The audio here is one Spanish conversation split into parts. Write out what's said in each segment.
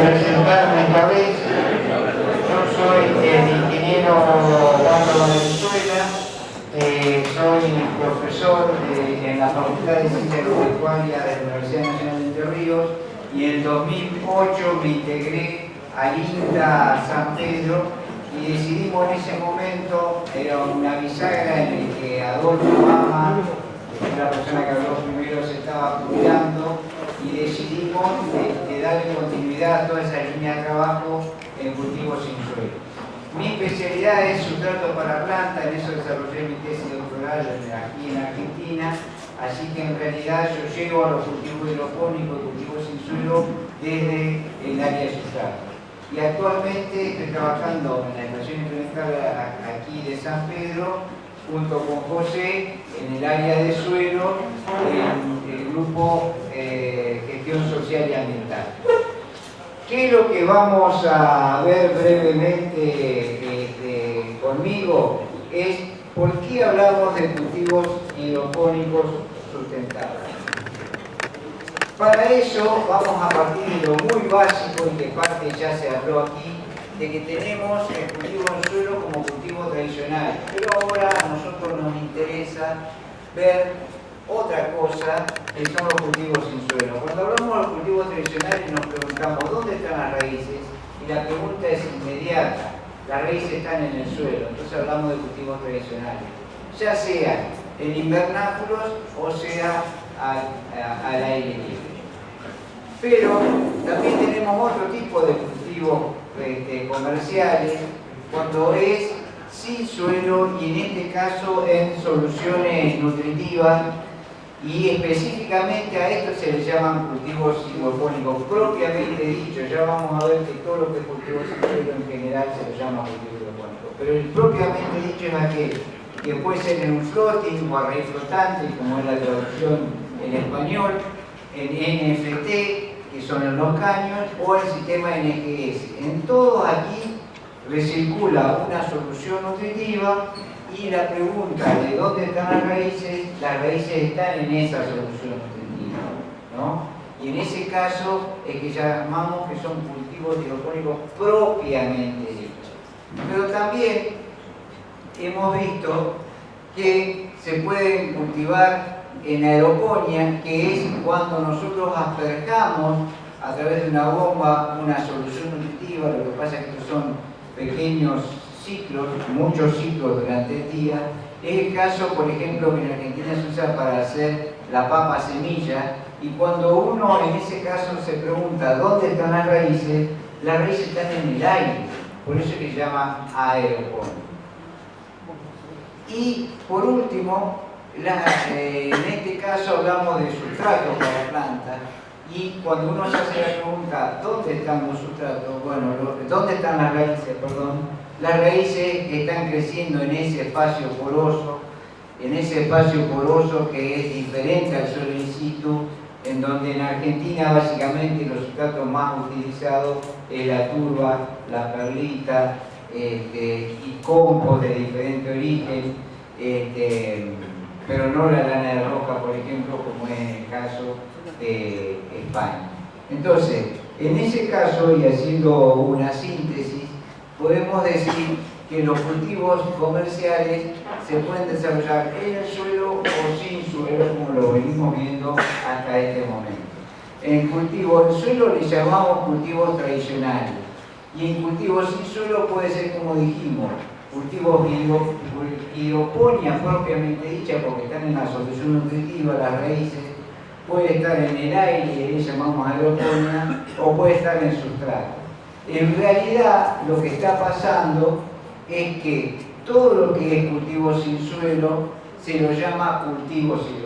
presentarme esta vez. Yo soy el ingeniero Juan Venezuela, eh, soy profesor en la Facultad de Ciencias Agropecuarias de la Universidad Nacional de Entre Ríos y en 2008 me integré a INTA San Pedro y decidimos en ese momento, era una bisagra en el que Adolfo Mama, la persona que habló primero, se estaba cuidando y decidimos darle continuidad a toda esa línea de trabajo en cultivos sin suelo. Mi especialidad es sustrato para planta, en eso desarrollé mi tesis doctoral aquí en Argentina, así que en realidad yo llego a los cultivos hidropónicos, cultivos sin suelo, desde el área de sustrato. Y actualmente estoy trabajando en la estación experimental aquí de San Pedro, junto con José, en el área de suelo, en el grupo Gestión Social y Ambiental. ¿Qué es lo que vamos a ver brevemente este, conmigo? Es por qué hablamos de cultivos hidropónicos sustentables. Para eso vamos a partir de lo muy básico y que parte ya se habló aquí, de que tenemos el cultivo en suelo como cultivo tradicional. Pero ahora a nosotros nos interesa ver otra cosa que son los cultivos sin suelo. Cuando hablamos de los cultivos tradicionales nos preguntamos ¿dónde están las raíces? Y la pregunta es inmediata. Las raíces están en el suelo, entonces hablamos de cultivos tradicionales. Ya sea en invernáculos o sea al, aire libre. Pero también tenemos otro tipo de cultivos este, comerciales cuando es sin suelo y en este caso en soluciones nutritivas y específicamente a esto se le llaman cultivos hidropónicos propiamente dicho, ya vamos a ver que todo lo que es cultivo suelo en general se le llama cultivo hidropónico, pero el propiamente dicho es aquel que puede ser en un floating o a raíz flotante, como es la traducción en español, en NFT, que son en los caños, o el sistema NGS. En todos aquí recircula una solución nutritiva y la pregunta de dónde están las raíces, las raíces están en esa solución nutritiva. ¿no? Y en ese caso es que llamamos que son cultivos hidropónicos propiamente dichos. Pero también hemos visto que se pueden cultivar en aeroponía, que es cuando nosotros asperjamos a través de una bomba una solución nutritiva, lo que pasa es que estos son pequeños ciclos, muchos ciclos durante el día. Es el caso, por ejemplo, que en Argentina se usa para hacer la papa semilla y cuando uno en ese caso se pregunta dónde están las raíces, las raíces están en el aire, por eso se llama aeroponía. Y por último, eh, en este caso hablamos de sustrato para plantas y cuando uno se hace la pregunta ¿dónde están los sustratos? Bueno, ¿dónde están las raíces? Perdón las raíces están creciendo en ese espacio poroso, en ese espacio poroso que es diferente al suelo in situ, en donde en Argentina básicamente los sustratos más utilizados es la turba, la perlita este, y compost de diferente origen, este, pero no la lana de roca, por ejemplo, como es en el caso de España. Entonces, en ese caso, y haciendo una síntesis, podemos decir que los cultivos comerciales se pueden desarrollar en el suelo o sin suelo, como lo venimos viendo hasta este momento. En cultivos en suelo le llamamos cultivos tradicionales y en cultivos sin suelo puede ser como dijimos, cultivos hidroponía propiamente dicha porque están en la solución nutritiva, las raíces, puede estar en el aire, le llamamos aeroponía, o puede estar en sustrato. En realidad lo que está pasando es que todo lo que es cultivo sin suelo se lo llama cultivo sin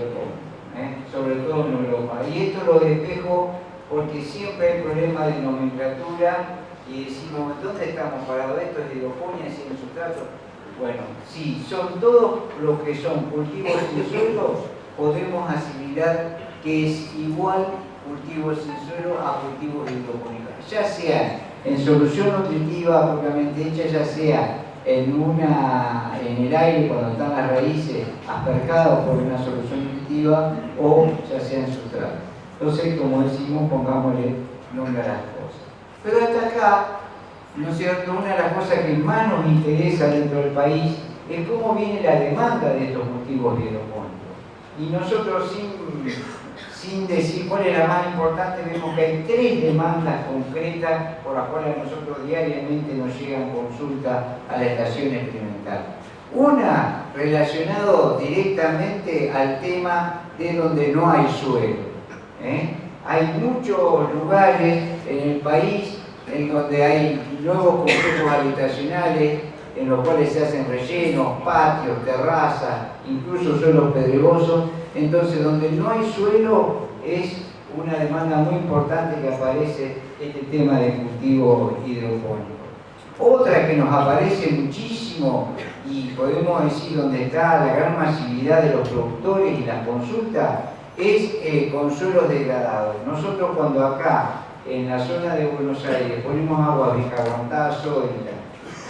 ¿eh? sobre todo en Europa. Y esto lo despejo porque siempre hay problema de nomenclatura y decimos, ¿dónde estamos parados? ¿Esto es hidroponía sin sustrato? Bueno, si son todos los que son cultivos sin suelo, podemos asimilar que es igual cultivo sin suelo a cultivo hidropónico. Ya sea en solución nutritiva propiamente hecha, ya sea en, una, en el aire cuando están las raíces asperjadas por una solución nutritiva o ya sea en sustrato. Entonces, como decimos, pongámosle nombre a las cosas. Pero hasta acá, ¿no es cierto?, una de las cosas que más nos interesa dentro del país es cómo viene la demanda de estos cultivos hidropónicos. Y nosotros sin, sin decir cuál es la más importante, vemos que hay tres demandas concretas por las cuales nosotros diariamente nos llegan consultas a la estación experimental. Una relacionado directamente al tema de donde no hay suelo. ¿eh? Hay muchos lugares en el país en donde hay nuevos complejos habitacionales en los cuales se hacen rellenos, patios, terrazas, incluso suelos pedregosos, entonces donde no hay suelo es una demanda muy importante que aparece este tema de cultivo hidropónico. Otra que nos aparece muchísimo y podemos decir donde está la gran masividad de los productores y las consultas es con suelos degradados. Nosotros cuando acá en la zona de Buenos Aires ponemos agua bicarbonatada sólida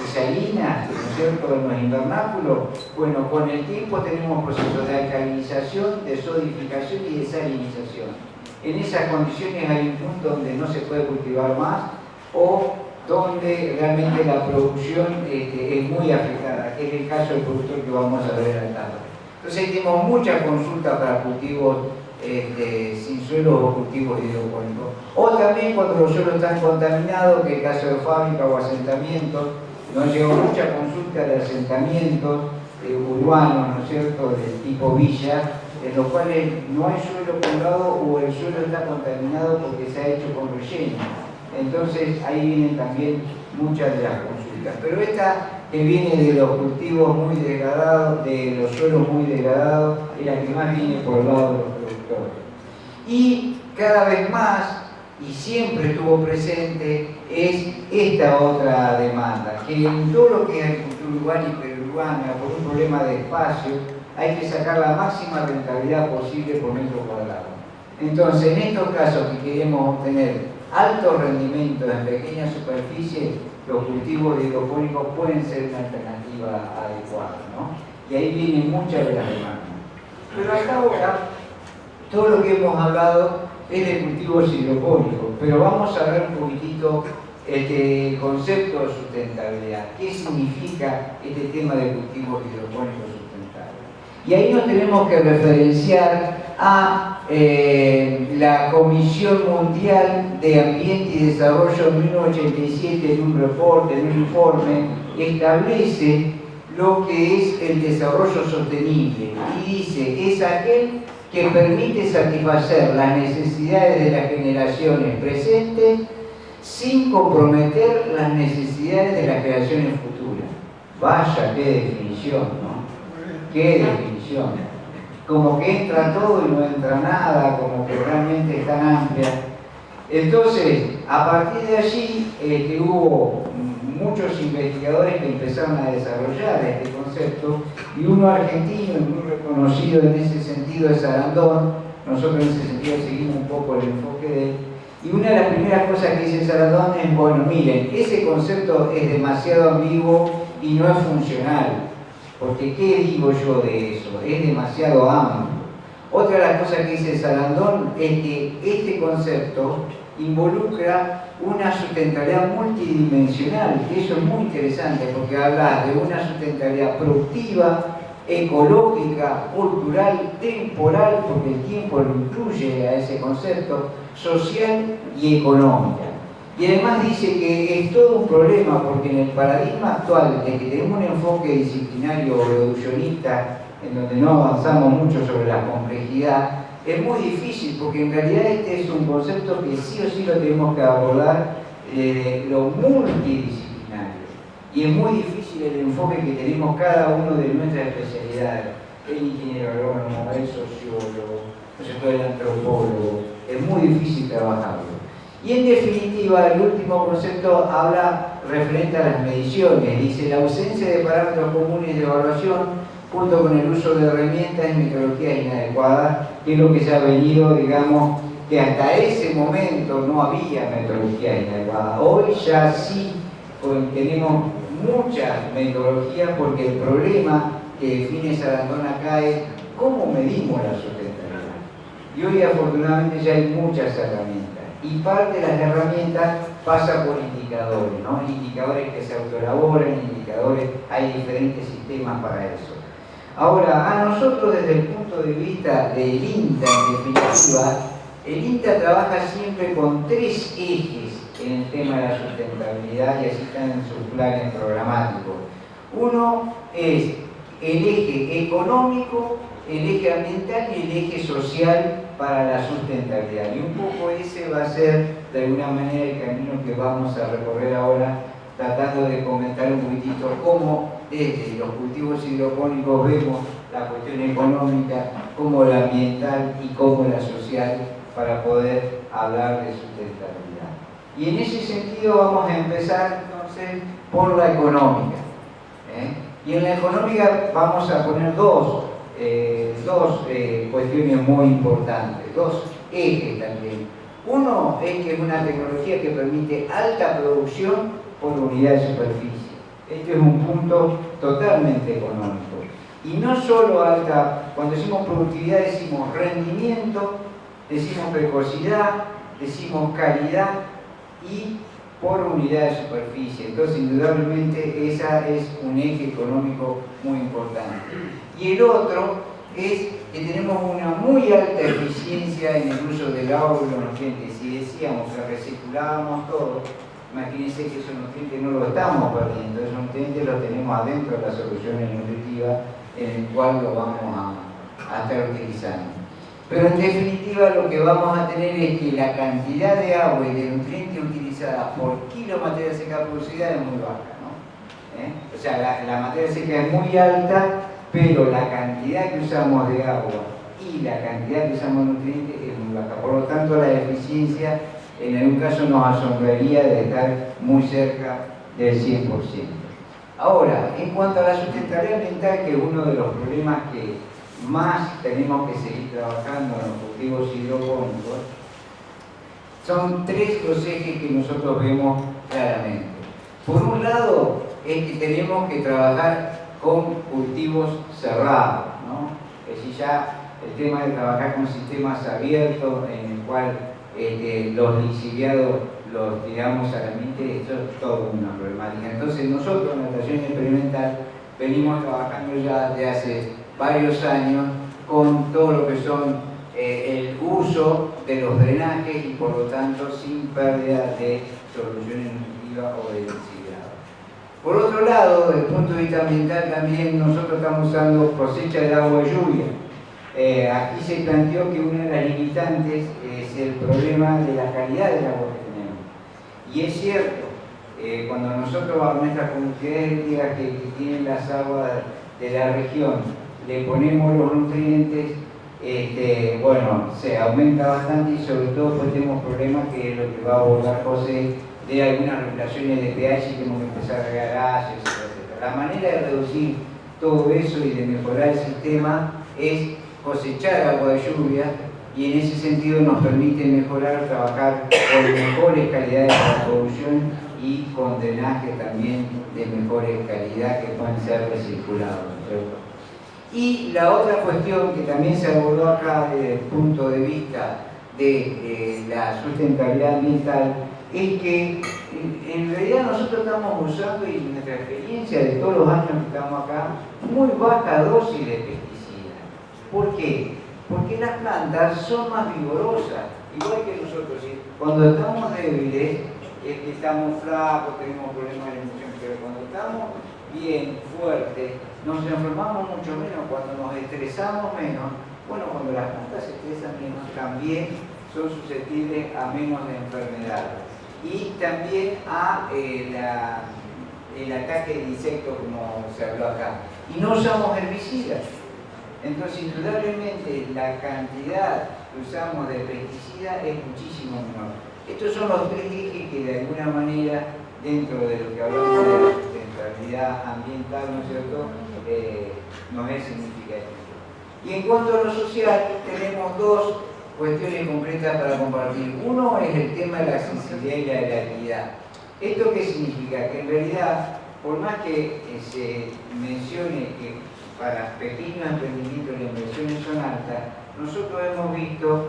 y salina, ¿no es cierto?, en los invernáculos, bueno, con el tiempo tenemos procesos de alcalinización, de sodificación y de salinización. En esas condiciones hay un punto donde no se puede cultivar más o donde realmente la producción este, es muy afectada, que es el caso del productor que vamos a ver acá. Entonces tenemos mucha consulta para cultivos este, sin suelo o cultivos hidropónicos. O también cuando los suelos están contaminados, que es el caso de fábrica o asentamientos, nos llegó mucha consulta de asentamientos eh, urbanos, ¿no es cierto?, del tipo villa, en los cuales no hay suelo poblado o el suelo está contaminado porque se ha hecho con relleno. Entonces ahí vienen también muchas de las consultas. Pero esta que viene de los cultivos muy degradados, de los suelos muy degradados, es la que más viene por lado de los productores. Y cada vez más, y siempre estuvo presente, es esta otra demanda, que en todo lo que es agricultura urbana y perurbana, por un problema de espacio, hay que sacar la máxima rentabilidad posible por metro cuadrado. Entonces, en estos casos que queremos obtener altos rendimientos en pequeñas superficies, los cultivos hidropónicos pueden ser una alternativa adecuada, ¿no? Y ahí vienen muchas de las demandas. Pero hasta ahora, todo lo que hemos hablado es de cultivos hidropónicos, pero vamos a ver un poquitito este concepto de sustentabilidad. ¿Qué significa este tema de cultivos hidropónicos sustentables? Y ahí nos tenemos que referenciar a eh, la Comisión Mundial de Ambiente y Desarrollo en 1987 en un reporte, en un informe, establece lo que es el desarrollo sostenible y dice, es aquel que permite satisfacer las necesidades de las generaciones presentes sin comprometer las necesidades de las generaciones futuras. Vaya, qué definición, ¿no? Qué definición como que entra todo y no entra nada, como que realmente es tan amplia. Entonces, a partir de allí este, hubo muchos investigadores que empezaron a desarrollar este concepto y uno argentino muy reconocido en ese sentido es Sarandón, nosotros en ese sentido seguimos un poco el enfoque de él, y una de las primeras cosas que dice Sarandón es, bueno, miren, ese concepto es demasiado ambiguo y no es funcional porque ¿qué digo yo de eso? Es demasiado amplio. Otra de las cosas que dice Salandón es que este concepto involucra una sustentabilidad multidimensional, eso es muy interesante porque habla de una sustentabilidad productiva, ecológica, cultural, temporal, porque el tiempo lo incluye a ese concepto, social y económica. Y además dice que es todo un problema porque en el paradigma actual de que tenemos un enfoque disciplinario o reduccionista en donde no avanzamos mucho sobre la complejidad, es muy difícil porque en realidad este es un concepto que sí o sí lo tenemos que abordar eh, lo multidisciplinario. Y es muy difícil el enfoque que tenemos cada uno de nuestras especialidades. El ingeniero agrónomo, el sociólogo, el antropólogo. Es muy difícil trabajarlo. Y en definitiva, el último concepto habla referente a las mediciones. Dice, la ausencia de parámetros comunes de evaluación junto con el uso de herramientas y metodologías inadecuadas, que es lo que se ha venido, digamos, que hasta ese momento no había metodología inadecuada. Hoy ya sí tenemos muchas metodologías porque el problema que define Sarandón acá es cómo medimos la sustentabilidad. Y hoy afortunadamente ya hay muchas herramientas Y parte de las herramientas pasa por indicadores, ¿no? indicadores que se autoelaboran, indicadores, hay diferentes sistemas para eso. Ahora, a nosotros desde el punto de vista del INTA, en definitiva, el INTA trabaja siempre con tres ejes en el tema de la sustentabilidad y así están en sus planes programáticos. Uno es el eje económico, el eje ambiental y el eje social para la sustentabilidad. Y un poco ese va a ser de alguna manera el camino que vamos a recorrer ahora tratando de comentar un poquitito cómo desde los cultivos hidropónicos vemos la cuestión económica, como la ambiental y como la social para poder hablar de sustentabilidad. Y en ese sentido vamos a empezar entonces por la económica. ¿eh? Y en la económica vamos a poner dos, eh, dos eh, cuestiones muy importantes, dos ejes también. Uno es que es una tecnología que permite alta producción por unidad de superficie. Este es un punto totalmente económico. Y no solo alta, cuando decimos productividad decimos rendimiento, decimos precocidad, decimos calidad y por unidad de superficie. Entonces, indudablemente, esa es un eje económico muy importante. Y el otro es que tenemos una muy alta eficiencia en el uso del agua y los nutrientes. Si decíamos que reciclábamos todo, imagínense que esos nutrientes no los estamos perdiendo, esos nutrientes los tenemos adentro de las soluciones nutritivas en el cual lo vamos a, estar utilizando. Pero en definitiva lo que vamos a tener es que la cantidad de agua y de nutrientes utilizadas por kilo materia seca producida es muy baja. ¿no? ¿Eh? O sea, la, la materia seca es muy alta, pero la cantidad que usamos de agua y la cantidad que usamos de nutrientes es muy baja. Por lo tanto, la eficiencia en algún caso nos asombraría de estar muy cerca del 100%. Ahora, en cuanto a la sustentabilidad ambiental, que es uno de los problemas que más tenemos que seguir trabajando en los cultivos hidropónicos, son tres los que nosotros vemos claramente. Por un lado, es que tenemos que trabajar con cultivos cerrados, ¿no? Es decir, ya el tema de trabajar con sistemas abiertos en el cual este, los lixiviados los tiramos a la mente, esto es todo una problemática. Entonces nosotros en natación experimental venimos trabajando ya desde hace varios años con todo lo que son eh, el uso de los drenajes y por lo tanto sin pérdida de soluciones nutritivas o de lixiviados. Por otro lado, desde el punto de vista ambiental también nosotros estamos usando cosecha de agua y lluvia eh, aquí se planteó que una de las limitantes es el problema de la calidad del agua que tenemos. Y es cierto, eh, cuando nosotros a nuestras comunidades que, que tienen las aguas de la región le ponemos los nutrientes, este, bueno, se aumenta bastante y sobre todo pues tenemos problemas que es lo que va a abordar José de algunas regulaciones de pH y tenemos que empezar a regar etc. La manera de reducir todo eso y de mejorar el sistema es cosechar agua de lluvia y en ese sentido nos permite mejorar, trabajar con mejores calidades de la producción y con drenaje también de mejores calidad que puedan ser recirculados. Y la otra cuestión que también se abordó acá desde el punto de vista de eh, la sustentabilidad ambiental es que en realidad nosotros estamos usando, y nuestra experiencia de todos los años que estamos acá, muy baja dosis de pesticidas ¿Por qué? Porque las plantas son más vigorosas, igual que nosotros. Cuando estamos débiles, es que estamos flacos, tenemos problemas de emoción, pero cuando estamos bien, fuertes, nos enfermamos mucho menos, cuando nos estresamos menos, bueno, cuando las plantas se estresan menos, también son susceptibles a menos de enfermedades. Y también a eh, el ataque de insectos, como se habló acá. Y no usamos herbicidas. Entonces, indudablemente, la cantidad que usamos de pesticidas es muchísimo menor. Estos son los tres ejes que de alguna manera, dentro de lo que hablamos de la sustentabilidad ambiental, ¿no es cierto?, eh, es significativo. Y en cuanto a lo social, tenemos dos cuestiones concretas para compartir. Uno es el tema de la accesibilidad y la legalidad. ¿Esto qué significa? Que en realidad, por más que eh, se mencione que para pequeños emprendimientos las inversiones son altas, nosotros hemos visto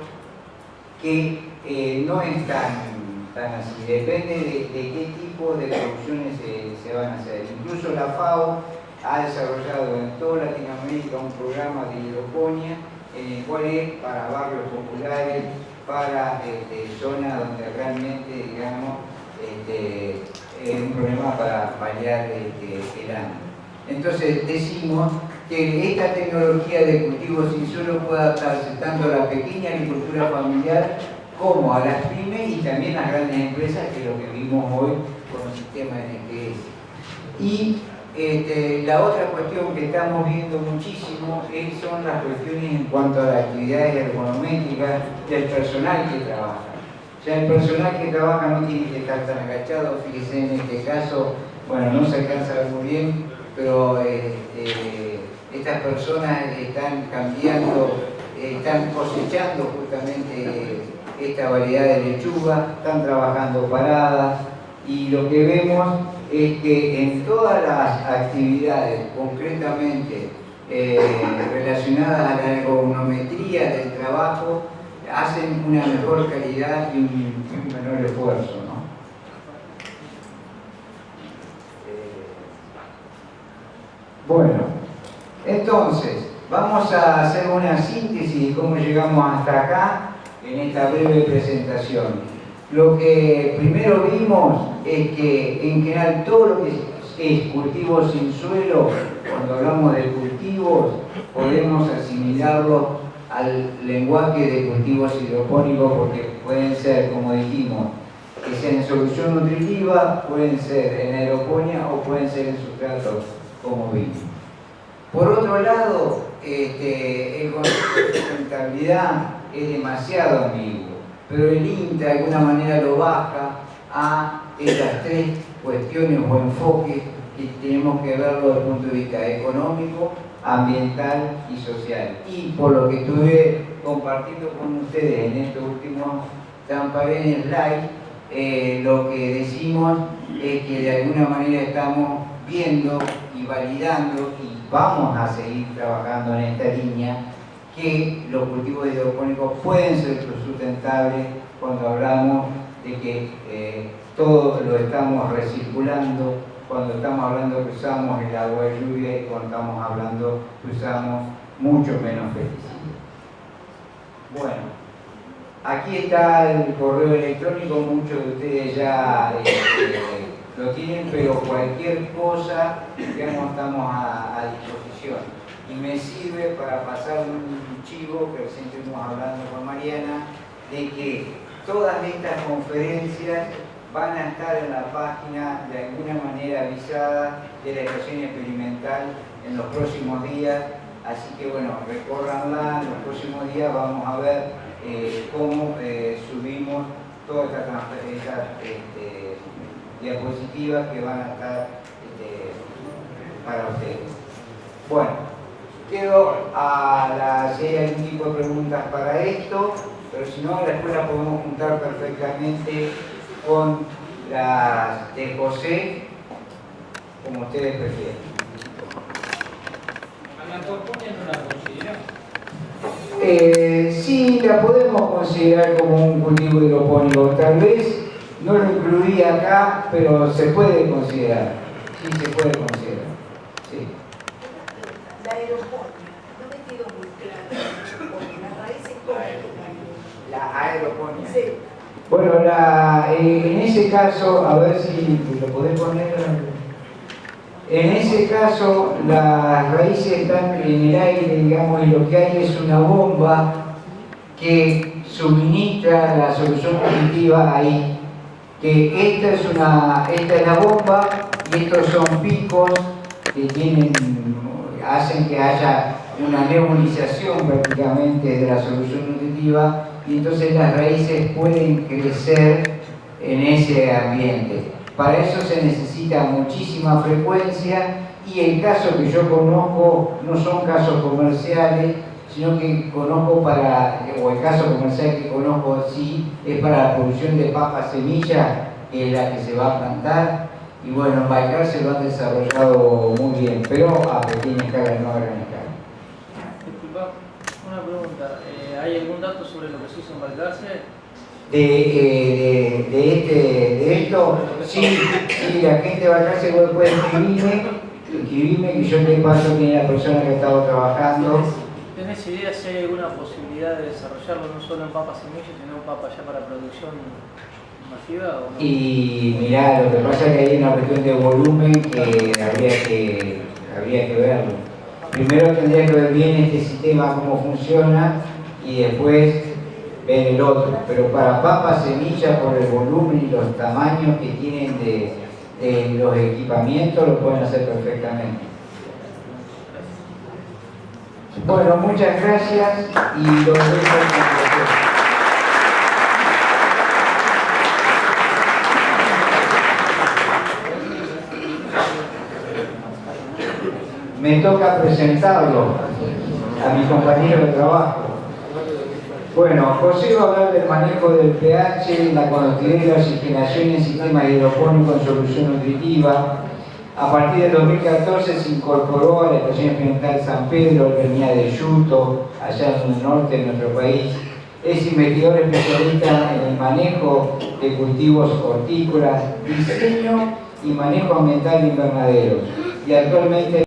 que eh, no es tan, así, depende de, qué tipo de producciones se, van a hacer. Incluso la FAO ha desarrollado en toda Latinoamérica un programa de hidroponía en el cual es para barrios populares, para este, zonas donde realmente, digamos, este, es un problema para paliar este, el hambre. Entonces decimos que esta tecnología de cultivo sin suelo puede adaptarse tanto a la pequeña agricultura familiar como a las pymes y también a las grandes empresas, que es lo que vimos hoy con el sistema NGS. Y este, la otra cuestión que estamos viendo muchísimo son las cuestiones en cuanto a las actividades ergonométricas del personal que trabaja. O sea, el personal que trabaja no tiene que estar tan agachado, fíjese en este caso, bueno, no se alcanza muy bien, pero este, estas personas están cambiando, están cosechando justamente esta variedad de lechuga, están trabajando paradas y lo que vemos es que en todas las actividades, concretamente eh, relacionadas a la ergonometría del trabajo, hacen una mejor calidad y un, menor esfuerzo. ¿no? Eh, bueno, entonces, vamos a hacer una síntesis de cómo llegamos hasta acá en esta breve presentación. Lo que primero vimos es que en general todo lo que es cultivo sin suelo, cuando hablamos de cultivos, podemos asimilarlo al lenguaje de cultivos hidropónicos porque pueden ser, como dijimos, que sean en solución nutritiva, pueden ser en aeroponía o pueden ser en sustratos como vimos. Por otro lado, este, el concepto de sustentabilidad es demasiado ambiguo pero el INTA de alguna manera lo baja a estas tres cuestiones o enfoques que tenemos que verlo desde el punto de vista económico, ambiental y social. Y por lo que estuve compartiendo con ustedes en estos últimos Tamparenes Live, eh, lo que decimos es que de alguna manera estamos viendo validando y vamos a seguir trabajando en esta línea que los cultivos hidropónicos pueden ser sustentables cuando hablamos de que eh, todo lo estamos recirculando, cuando estamos hablando que usamos el agua de lluvia y cuando estamos hablando que usamos mucho menos pesticidas. Bueno, aquí está el correo electrónico, muchos de ustedes ya este, lo tienen, pero cualquier cosa, digamos, estamos a disposición. Y me sirve para pasar un chivo que recién estuvimos hablando con Mariana, de que todas estas conferencias van a estar en la página de alguna manera avisada de la estación experimental en los próximos días, así que bueno, recórranla, en los próximos días vamos a ver eh, cómo eh, subimos todas estas este, diapositivas que van a estar este, para ustedes. Bueno, Quedo a la, si hay algún tipo de preguntas para esto, pero si no, la escuela podemos juntar perfectamente con las de José, como ustedes prefieren. Eh, sí, la podemos considerar como un cultivo hidropónico. Tal vez no lo incluí acá, pero se puede considerar. Sí, se puede considerar. Sí. aeroponía. Bueno, eh, en ese caso, a ver si lo podés poner. En ese caso, las raíces están en el aire, digamos, y lo que hay es una bomba que suministra la solución positiva ahí. Que esta es, una, esta es la bomba y estos son picos que tienen, hacen que haya una nebulización prácticamente de la solución nutritiva y entonces las raíces pueden crecer en ese ambiente. Para eso se necesita muchísima frecuencia y el caso que yo conozco no son casos comerciales, sino que conozco para, o el caso comercial que conozco sí, es para la producción de papas semillas, que es la que se va a plantar. Y bueno, en Baikal se lo han desarrollado muy bien, pero a pequeña escala, no a gran escala. Disculpa, una pregunta. Eh, ¿Hay algún dato sobre lo que se hizo en Balcarce? de, de, este, de esto, sí, sí, la gente a se puede escribirme, escribirme que yo te paso quién es la persona que ha estado trabajando. ¿Tenés idea si hay alguna posibilidad de desarrollarlo no solo en papas semillas, sino en papas ya para producción masiva? Y mirá, lo que pasa es que hay una cuestión de volumen que habría que, habría que verlo. Primero tendría que ver bien este sistema, cómo funciona, y después ver el otro. Pero para papas semillas, por el volumen y los tamaños que tienen de los equipamientos, lo pueden hacer perfectamente. Bueno, muchas gracias y los dejo en me toca presentarlo a mi compañero de trabajo. Bueno, José va a hablar del manejo del pH, la conductividad y la oxigenación en sistemas hidropónicos en solución nutritiva. A partir del 2014 se incorporó a la Estación Experimental San Pedro, venía de Yuto, allá en el norte de nuestro país. Es investigador especialista en el manejo de cultivos hortícolas, diseño y manejo ambiental de invernaderos. Y actualmente